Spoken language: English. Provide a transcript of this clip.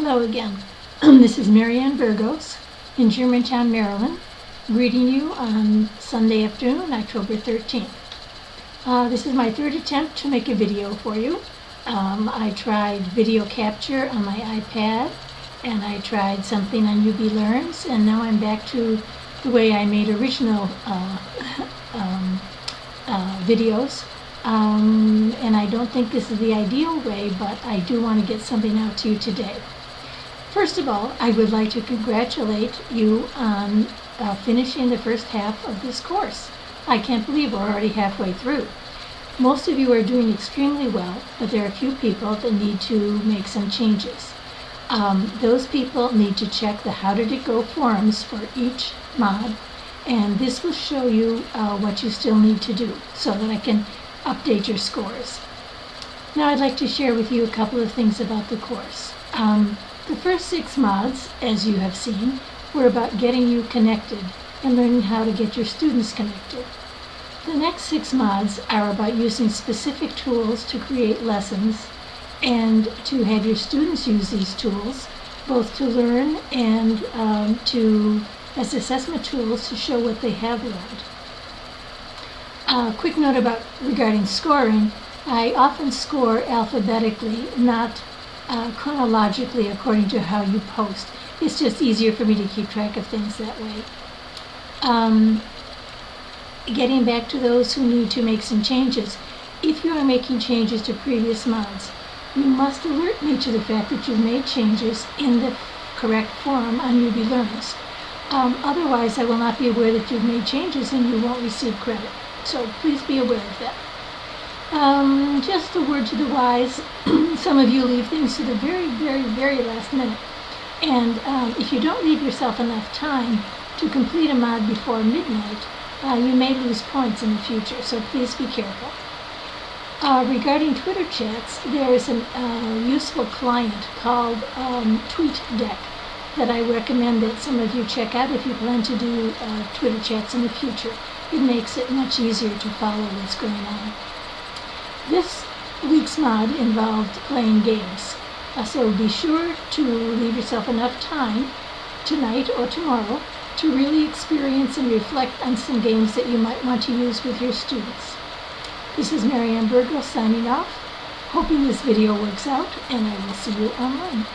Hello again. this is Marianne Burgos in Germantown, Maryland, greeting you on Sunday afternoon, October 13th. Uh, this is my third attempt to make a video for you. Um, I tried video capture on my iPad, and I tried something on UB Learns, and now I'm back to the way I made original uh, um, uh, videos. Um, and I don't think this is the ideal way, but I do want to get something out to you today. First of all, I would like to congratulate you on uh, finishing the first half of this course. I can't believe we're already halfway through. Most of you are doing extremely well, but there are a few people that need to make some changes. Um, those people need to check the How Did It Go forums for each mod, and this will show you uh, what you still need to do so that I can update your scores. Now I'd like to share with you a couple of things about the course. Um, the first six mods, as you have seen, were about getting you connected and learning how to get your students connected. The next six mods are about using specific tools to create lessons and to have your students use these tools, both to learn and um, to as assessment tools to show what they have learned. A uh, quick note about regarding scoring. I often score alphabetically, not uh, chronologically according to how you post. It's just easier for me to keep track of things that way. Um, getting back to those who need to make some changes, if you are making changes to previous mods, you must alert me to the fact that you've made changes in the correct form on UB Learns. Um, otherwise, I will not be aware that you've made changes and you won't receive credit. So please be aware of that. Um, just a word to the wise. Some of you leave things to the very, very, very last minute. And um, if you don't leave yourself enough time to complete a mod before midnight, uh, you may lose points in the future, so please be careful. Uh, regarding Twitter chats, there is a uh, useful client called um, TweetDeck that I recommend that some of you check out if you plan to do uh, Twitter chats in the future. It makes it much easier to follow what's going on. This week's mod involved playing games. Uh, so be sure to leave yourself enough time tonight or tomorrow to really experience and reflect on some games that you might want to use with your students. This is Marianne Burgos signing off, hoping this video works out, and I will see you online.